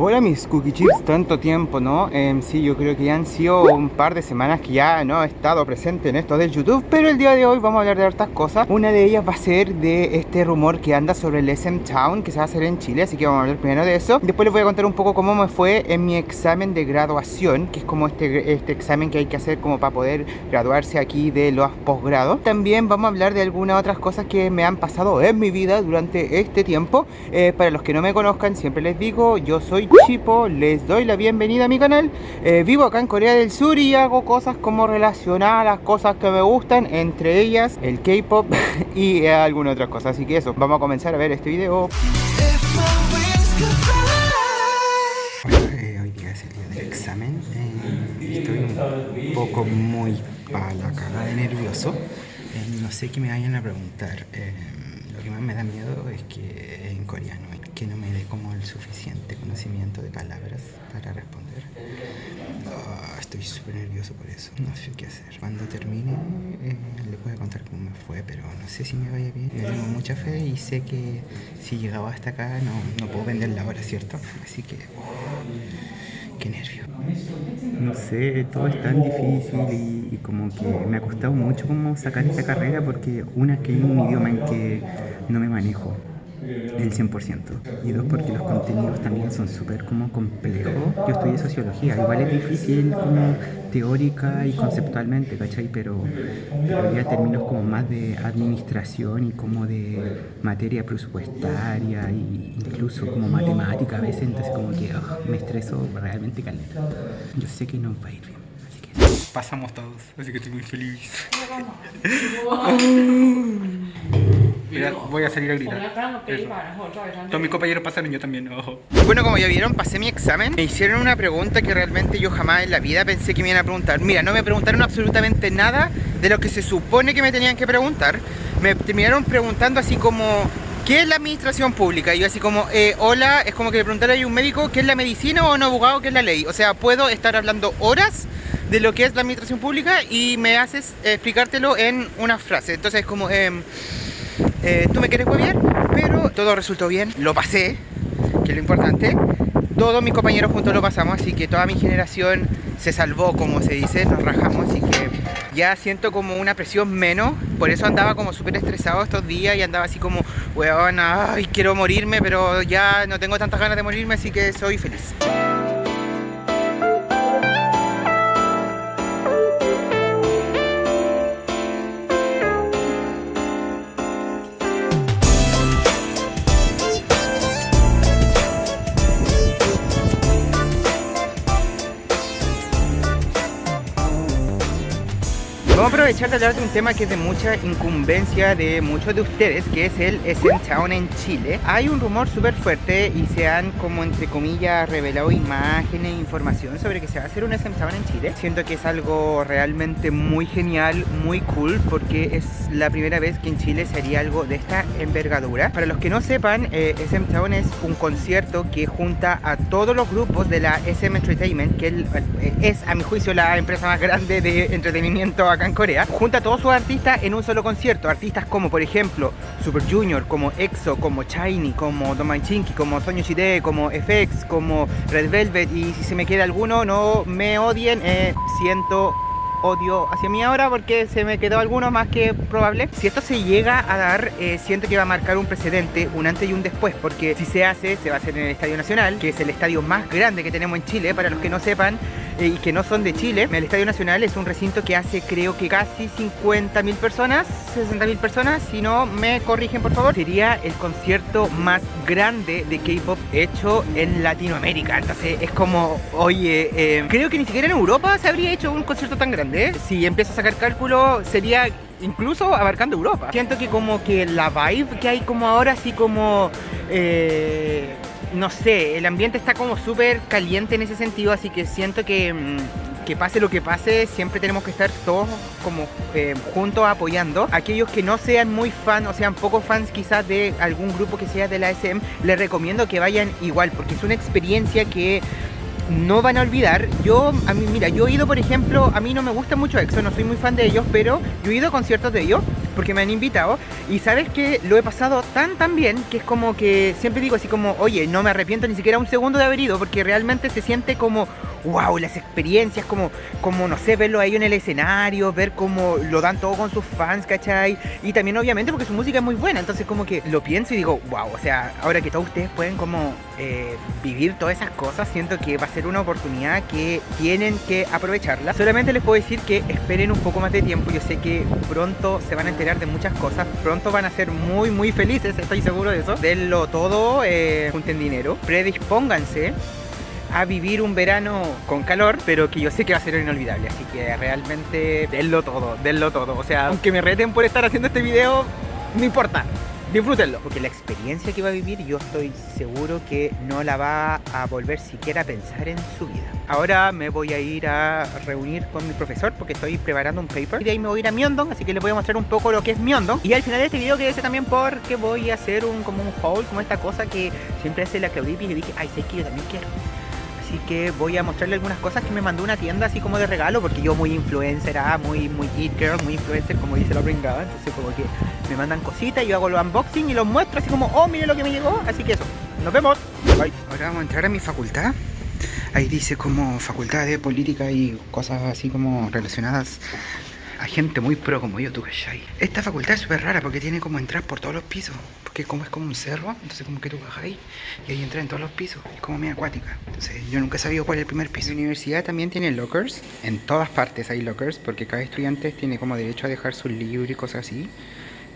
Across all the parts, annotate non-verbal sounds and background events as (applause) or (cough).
Hola mis cookie chips, tanto tiempo, ¿no? Em, sí, yo creo que ya han sido un par de semanas que ya no he estado presente en esto del YouTube Pero el día de hoy vamos a hablar de hartas cosas. Una de ellas va a ser de este rumor que anda sobre el SM Town que se va a hacer en Chile Así que vamos a hablar primero de eso. Después les voy a contar un poco cómo me fue en mi examen de graduación Que es como este, este examen que hay que hacer como para poder graduarse aquí de los posgrados También vamos a hablar de algunas otras cosas que me han pasado en mi vida durante este tiempo. Eh, Para los que no me conozcan, siempre les digo, yo soy Chipo, les doy la bienvenida a mi canal. Eh, Vivo acá en Corea del Sur y hago cosas como relacionadas a las cosas que me gustan Entre ellas el K-pop (laughs) y algunas otras cosas Así que eso, vamos a comenzar a ver este video. Eh, Hoy día es el día del examen. Eh, Estoy un poco muy para la cagada de nervioso No sé qué me vayan a preguntar. Lo que más me da miedo es que en coreano que no me dé como el suficiente conocimiento de palabras para responder. Ah, estoy súper nervioso por eso, no sé qué hacer. Cuando termine eh, le voy a contar cómo me fue, pero no sé si me vaya bien. Tengo mucha fe y sé que si llegaba hasta acá no, no puedo vender la hora, ¿cierto? Así que... Oh, qué nervio. No sé, todo es tan difícil y, como que me ha costado mucho como sacar esta carrera porque una que es un idioma en que no me manejo el 100%. Y dos, porque los contenidos también son súper como complejos. Yo estudié sociología, igual es difícil como teórica y conceptualmente, ¿cachai? Pero, pero ya términos como más de administración y como de materia presupuestaria e incluso como matemática a veces, entonces como que me estreso realmente caliente. Yo sé que no va a ir bien, así que pasamos todos, así que estoy muy feliz. (laughs) voy a salir a gritar. Todos mis compañeros pasaron, yo también. Bueno, como ya vieron, pasé mi examen. Me hicieron una pregunta que realmente yo jamás en la vida pensé que me iban a preguntar. Mira, no me preguntaron absolutamente nada de lo que se supone que me tenían que preguntar. Me terminaron preguntando así como... ¿Qué es la administración pública? Y yo así como, eh, hola, es como que le preguntara a un médico qué es la medicina o un abogado qué es la ley. O sea, puedo estar hablando horas de lo que es la administración pública y me haces explicártelo en una frase. Entonces es como, eh, eh, tú me quieres bien, pero todo resultó bien, lo pasé, que es lo importante. Todos mis compañeros juntos lo pasamos, así que toda mi generación se salvó, como se dice, nos rajamos, así que ya siento como una presión menos, por eso andaba como súper estresado estos días y andaba así como, weón, ay, quiero morirme, pero ya no tengo tantas ganas de morirme, así que soy feliz. Aprovechar de hablar de un tema que es de mucha incumbencia de muchos de ustedes, que es el SM Town en Chile. Hay un rumor súper fuerte y se han como entre comillas revelado imágenes e información sobre que se va a hacer un SM Town en Chile. Siento que es algo realmente muy genial, muy cool, porque es la primera vez que en Chile se haría algo de esta envergadura. Para los que no sepan, eh, SM Town es un concierto que junta a todos los grupos de la SM Entertainment, que es a mi juicio la empresa más grande de entretenimiento acá Corea, junta a todos sus artistas en un solo concierto. Artistas como, por ejemplo, Super Junior, como EXO, como Shiny, como Domai Chinky, como Sonyo Shide, como FX, como Red Velvet. Y si se me queda alguno, no me odien, eh, siento odio hacia mí ahora porque se me quedó alguno más que probable. Si esto se llega a dar, eh, siento que va a marcar un precedente, un antes y un después, porque si se hace, se va a hacer en el Estadio Nacional, que es el estadio más grande que tenemos en Chile, para los que no sepan, y que no son de Chile. El Estadio Nacional es un recinto que hace creo que casi 50.000 personas, 60.000 personas, si no me corrigen por favor. Sería el concierto más grande de K-pop hecho en Latinoamérica. Entonces es como, oye, eh, creo que ni siquiera en Europa se habría hecho un concierto tan grande. Si empiezo a sacar cálculo, sería incluso abarcando Europa. Siento que como que la vibe que hay como ahora, así como... Eh, no sé, el ambiente está como súper caliente en ese sentido, así que siento que, mm, que pase lo que pase, siempre tenemos que estar todos como eh, juntos apoyando. Aquellos que no sean muy fans o sean pocos fans quizás de algún grupo que sea de la SM, les recomiendo que vayan igual, porque es una experiencia que no van a olvidar. Yo, a mí, mira, yo he ido, por ejemplo, a mí no me gusta mucho EXO, no soy muy fan de ellos, pero yo he ido a conciertos de ellos porque me han invitado y sabes que lo he pasado tan tan bien que es como que siempre digo así como, oye, no me arrepiento ni siquiera un segundo de haber ido porque realmente se siente como wow, las experiencias, como, como no sé, verlo ahí en el escenario, ver cómo lo dan todo con sus fans, ¿cachai? Y también obviamente porque su música es muy buena, entonces como que lo pienso y digo, wow, o sea, ahora que todos ustedes pueden como eh, vivir todas esas cosas, siento que va a ser una oportunidad que tienen que aprovecharla. Solamente les puedo decir que esperen un poco más de tiempo, yo sé que pronto se van a enterar de muchas cosas, pronto van a ser muy muy felices, estoy seguro de eso. Denlo todo, eh, junten dinero, predispónganse a vivir un verano con calor, pero que yo sé que va a ser inolvidable. Así que realmente denlo todo, denlo todo. O sea, aunque me reten por estar haciendo este video, no importa. Disfrútenlo, porque la experiencia que va a vivir yo estoy seguro que no la va a volver siquiera a pensar en su vida. Ahora me voy a ir a reunir con mi profesor porque estoy preparando un paper. Y de ahí me voy a ir a Myeongdong, así que les voy a mostrar un poco lo que es Myeongdong. Y al final de este video quédese también porque voy a hacer un como un haul, como esta cosa que siempre hace la Claudia y dije, ay, sé que yo también quiero así que voy a mostrarle algunas cosas que me mandó una tienda así como de regalo, porque yo muy influencer, ah, muy, muy it girl, muy influencer, como dice la pringada, entonces como que me mandan cositas, yo hago los unboxing y los muestro así como, oh, mire lo que me llegó, así que eso, nos vemos, bye. Ahora vamos a entrar a mi facultad, ahí dice como facultad de política y cosas así como relacionadas a gente muy pro como yo, tú, ¿cachai? Esta facultad es súper rara porque tiene como entrar por todos los pisos. Porque como es como un cerro, entonces como que tú ahí y ahí entra en todos los pisos. Es como muy acuática. Entonces yo nunca he sabido cuál es el primer piso. La universidad también tiene lockers. En todas partes hay lockers porque cada estudiante tiene como derecho a dejar su libro y cosas así.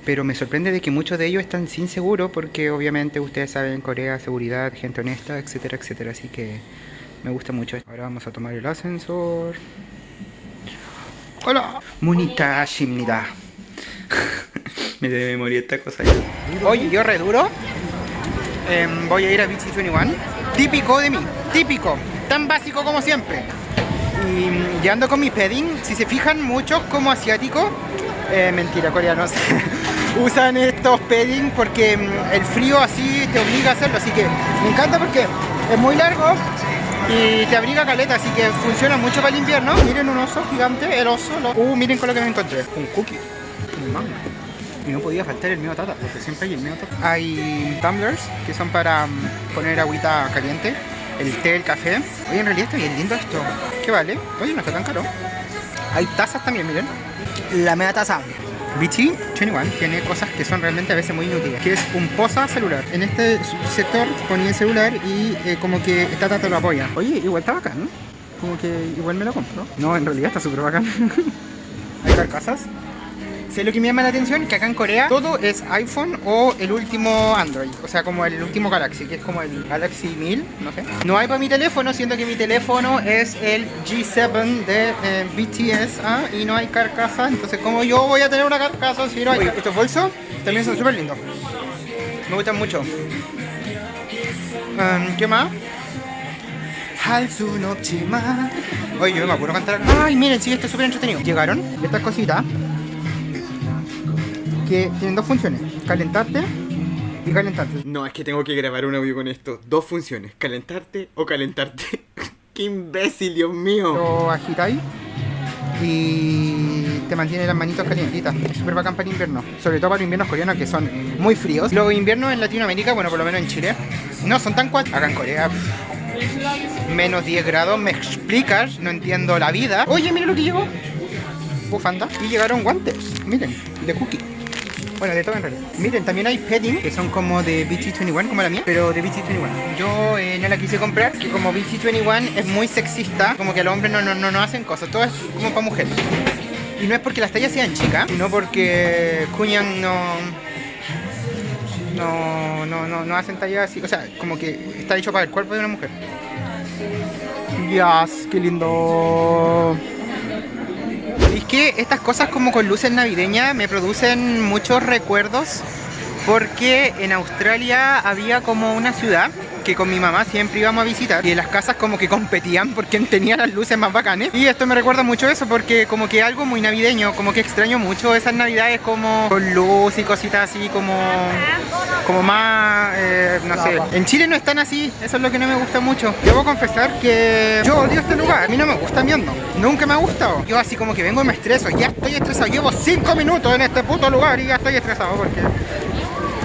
Pero me sorprende de que muchos de ellos están sin seguro porque obviamente ustedes saben Corea, seguridad, gente honesta, etcétera, etcétera. Así que me gusta mucho. Ahora vamos a tomar el ascensor. Hola. Munita Shimnida. (laughs) Me de memoria esta cosa. Oye, yo re duro. Em, voy a ir a BT 21. Típico de mí. Típico. Tan básico como siempre. Y, ando con mi padding. Si se fijan, muchos como asiáticos. Eh, mentira, coreanos. (laughs) usan estos padding porque em, el frío así te obliga a hacerlo. Así que me encanta porque es muy largo y te abriga caleta, así que funciona mucho para el invierno. Miren un oso gigante, el oso. Uh, miren con lo que me encontré. Un cookie, un mango. Y no podía faltar el mío tata, porque siempre hay el mío tata. Hay tumblers, que son para mm, poner agüita caliente. El té, el café. Oye, en realidad está bien lindo esto. ¿Qué vale? Oye, no está tan caro. Hay tazas también, miren. La media taza. BT21 tiene cosas que son realmente a veces muy inútiles, que es un posa celular. En este sector ponía el celular y eh, como que esta tata lo apoya. Oye, igual está bacán, Como que igual me lo compro. No, en realidad está súper bacán. (laughs) Hay carcasas Sé lo que me llama la atención, que acá en Corea todo es iPhone o el último Android, o sea, como el último Galaxy, que es como el Galaxy 1000, no sé. No hay para mi teléfono, siendo que mi teléfono es el G7 de eh, BTS, ¿ah? y no hay carcasa, entonces como yo voy a tener una carcasa si no hay... estos bolsos también son súper lindos, me gustan mucho. Um, ¿Qué más? Oye, yo me acuerdo cantar. Ay, miren, sí, esto es súper entretenido. Llegaron estas cositas tienen dos funciones, calentarte y calentarte. No, es que tengo que grabar un audio con esto. Dos funciones, calentarte o calentarte. (laughs) ¡Qué imbécil, Dios mío! Lo agitáis y te mantiene las manitos calientitas. Es súper bacán para el invierno. Sobre todo para los inviernos coreanos que son muy fríos. Los inviernos en Latinoamérica, bueno, por lo menos en Chile, no son tan cuatro. Acá en Corea, menos 10 grados, me explicas, no entiendo la vida. Oye, mira lo que llegó. Bufanda. Y llegaron guantes, miren, de cookie. Bueno, de todo en realidad. Miren, también hay petting, que son como de BT21, como la mía, pero de BT21. Yo eh, no la quise comprar, que como BT21 es muy sexista, como que los hombres no, no, no, hacen cosas, todo es como para mujeres. Y no es porque las tallas sean chicas, sino porque Kunyan no... No, no, no, no hacen tallas así, o sea, como que está hecho para el cuerpo de una mujer. Yes, qué lindo que estas cosas como con luces navideñas me producen muchos recuerdos porque en Australia había como una ciudad que con mi mamá siempre íbamos a visitar y las casas como que competían (laughs) por quién tenía las luces más bacanes. Y esto me recuerda mucho eso porque como que algo muy navideño, como que extraño mucho esas navidades como con luz y cositas así como, como más, eh, no sé. En Chile no están así, eso es lo que no me gusta mucho. Debo confesar que yo odio este lugar, a mí no me gusta viendo, nunca me ha gustado. Yo así como que vengo y me estreso, ya estoy estresado, llevo 5 minutos en este puto lugar y ya estoy estresado porque...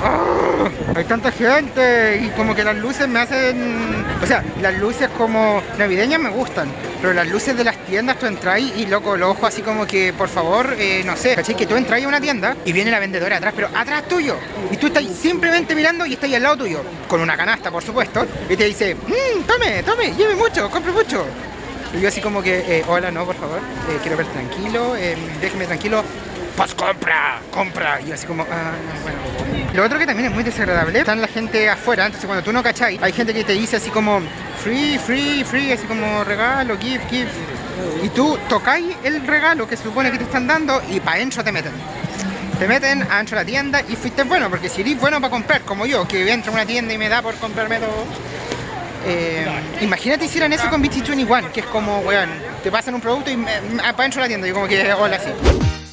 ¡Ah! hay tanta gente y como que las luces me hacen... O sea, las luces como navideñas me gustan, pero las luces de las tiendas tú entras y loco, los ojos así como que, por favor, eh, no sé, ¿cachai? Que tú entras a una tienda y viene la vendedora atrás, pero atrás tuyo. Y tú estás simplemente mirando y estás al lado tuyo, con una canasta, por supuesto, y te dice, mmm, tome, tome, lleve mucho, compre mucho. Y yo así como que, eh, hola, no, por favor, eh, quiero ver tranquilo, déjeme tranquilo, pues compra, compra. Y así como, ah, bueno. Lo otro que también es muy desagradable, están la gente afuera, entonces cuando tú no cachai, hay gente que te dice así como, free, free, free, así como regalo, gift, gift. Y tú tocáis el regalo que supone que te están dando y para adentro te meten. Te meten adentro de la tienda y fuiste bueno, porque si eres bueno para comprar, como yo, que entro a una tienda y me da por comprarme todo. Eh, imagínate hicieran eso con BT21, que es como, weón, te pasan un producto y de la tienda y como que, hola, así.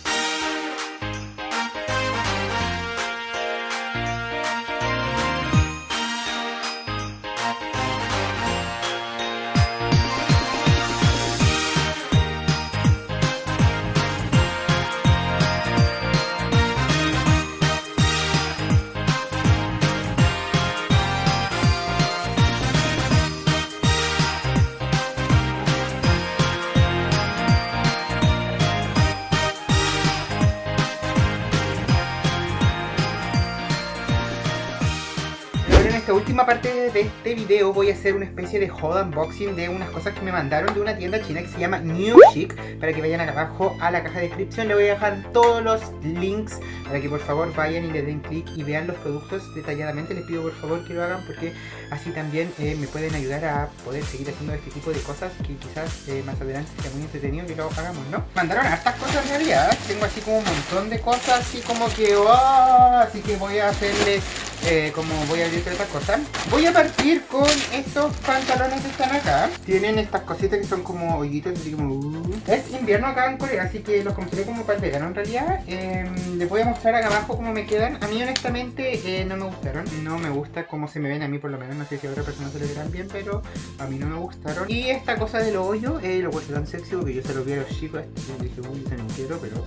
Última parte de este video voy a hacer una especie de haul unboxing de unas cosas que me mandaron de una tienda china que se llama New Chic para que vayan acá abajo a la caja de descripción le voy a dejar todos los links para que por favor vayan y le den clic y vean los productos detalladamente les pido por favor que lo hagan porque así también eh, me pueden ayudar a poder seguir haciendo este tipo de cosas que quizás eh, más adelante sea muy entretenido que lo hagamos, ¿no? Mandaron estas cosas en realidad, tengo así como un montón de cosas así como que ¡oh! así que voy a hacerle eh, como voy a abrir otra cosa Voy a partir con estos pantalones que están acá. Tienen estas cositas que son como hoyitos así como, uh. Es invierno acá en Corea, así que los compré como para el verano. En realidad em, Les voy a mostrar acá abajo cómo me quedan. A mí honestamente eh, no me gustaron. No me gusta cómo se me ven a mí por lo menos. No sé si a otra persona se le verán bien, pero a mí no me gustaron. Y esta cosa del hoyo, eh, lo puse tan sexy porque yo se lo vi a los chicos Y dije, uy, se no quiero, pero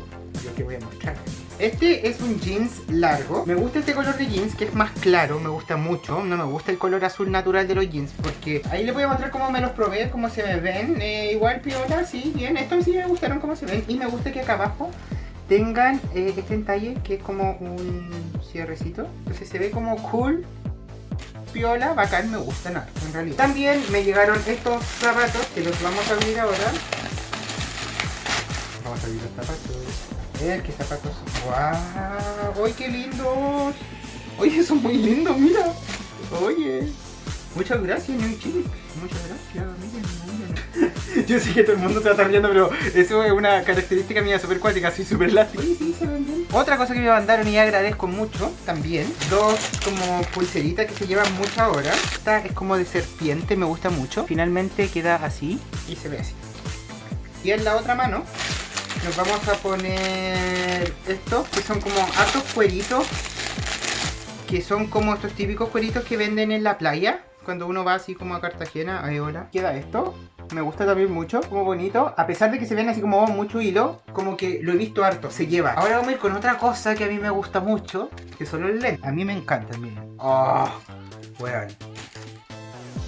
que voy a mostrar este es un jeans largo. Me gusta este color de jeans que es más claro, me gusta mucho. No me gusta el color azul natural de los jeans porque ahí les voy a mostrar cómo me los probé, cómo se me ven. Eh, igual piola, sí, bien. Estos sí me gustaron cómo se ven y me gusta que acá abajo tengan eh, este entalle que es como un cierrecito. Entonces se ve como cool, piola, bacán, me gustan nada, en realidad. También me llegaron estos zapatos que los vamos a abrir ahora. Vamos a abrir los zapatos. Ver qué zapatos. ¡Wow! ¡Ay, qué lindos! Oye, son muy lindos, mira. Oye. Muchas gracias, New Chick. Muchas gracias, miren, (laughs) Yo sé que todo el mundo se va a estar riendo, pero eso es una característica mía súper cuática, soy súper elástico. Sí, se ven bien. Otra cosa que me mandaron y agradezco mucho también, dos como pulseritas que se llevan mucho ahora. Esta es como de serpiente, me gusta mucho. Finalmente queda así y se ve así. Y en la otra mano nos vamos a poner estos que son como hartos cueritos que son como estos típicos cueritos que venden en la playa. Cuando uno va así como a Cartagena, ahí hola, queda esto me gusta también mucho, como bonito. A pesar de que se ven así como mucho hilo Como que lo he visto harto, se lleva. Ahora vamos a ir con otra cosa que a mí me gusta mucho Que son los lentes, a mí me encantan, miren. Oh,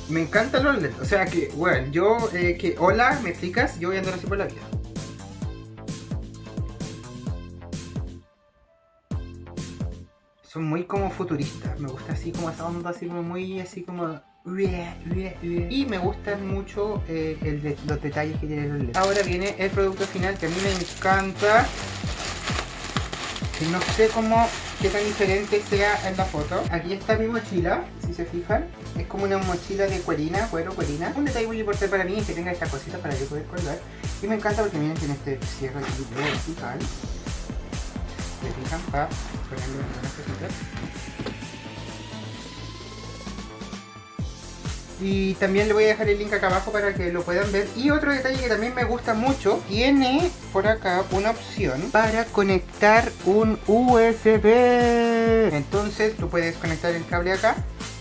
Me encantan los lentes, o sea que, weón, yo, eh, que, hola, ¿me explicas? Yo voy a andar así por la vida son muy como futuristas. Me gusta así como esa onda, así como muy así como... Y me gustan mucho eh, el los detalles que tienen los LEDs. Ahora viene el producto final que a mí me encanta. No sé cómo, qué tan diferente sea en la foto. Aquí está mi mochila, si se fijan. Es como una mochila de cuerina, cuero, cuerina. Un detalle muy importante para mí es que tenga esta cosita para yo poder colgar. Y me encanta porque miren tiene este cierre aquí vertical Y también le voy a dejar el link acá abajo para que lo puedan ver. Y otro detalle que también me gusta mucho, tiene por acá una opción para conectar un USB. Entonces tú puedes conectar el cable acá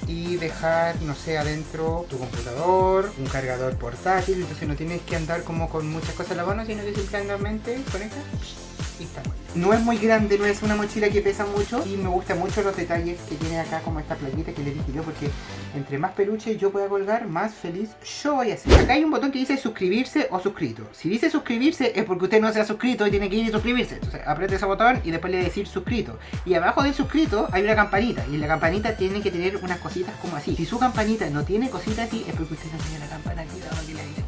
y dejar, no sé, adentro tu computador, un cargador portátil, entonces no tienes que andar como con muchas cosas en la mano, sino que simplemente conectas No es muy grande, no es una mochila que pesa mucho y me gustan mucho los detalles que tiene acá como esta playita que le dije yo porque entre más peluche yo pueda colgar, más feliz yo voy a ser. Acá hay un botón que dice suscribirse o suscrito. Si dice suscribirse es porque usted no se ha suscrito y tiene que ir y suscribirse. Entonces apriete ese botón y después le decir suscrito. Y abajo del suscrito hay una campanita y la campanita tiene que tener unas cositas como así. Si su campanita no tiene cositas así es porque usted no tiene la campana activada que le dice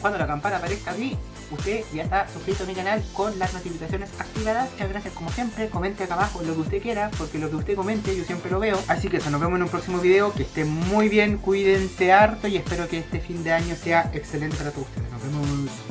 cuando la campana aparezca así, usted ya está suscrito a mi canal con las notificaciones activadas. Muchas gracias como siempre, comente acá abajo lo que usted quiera, porque lo que usted comente yo siempre lo veo. Así que eso, nos vemos en un próximo video, que estén muy bien, cuídense harto y espero que este fin de año sea excelente para todos ustedes. Nos vemos.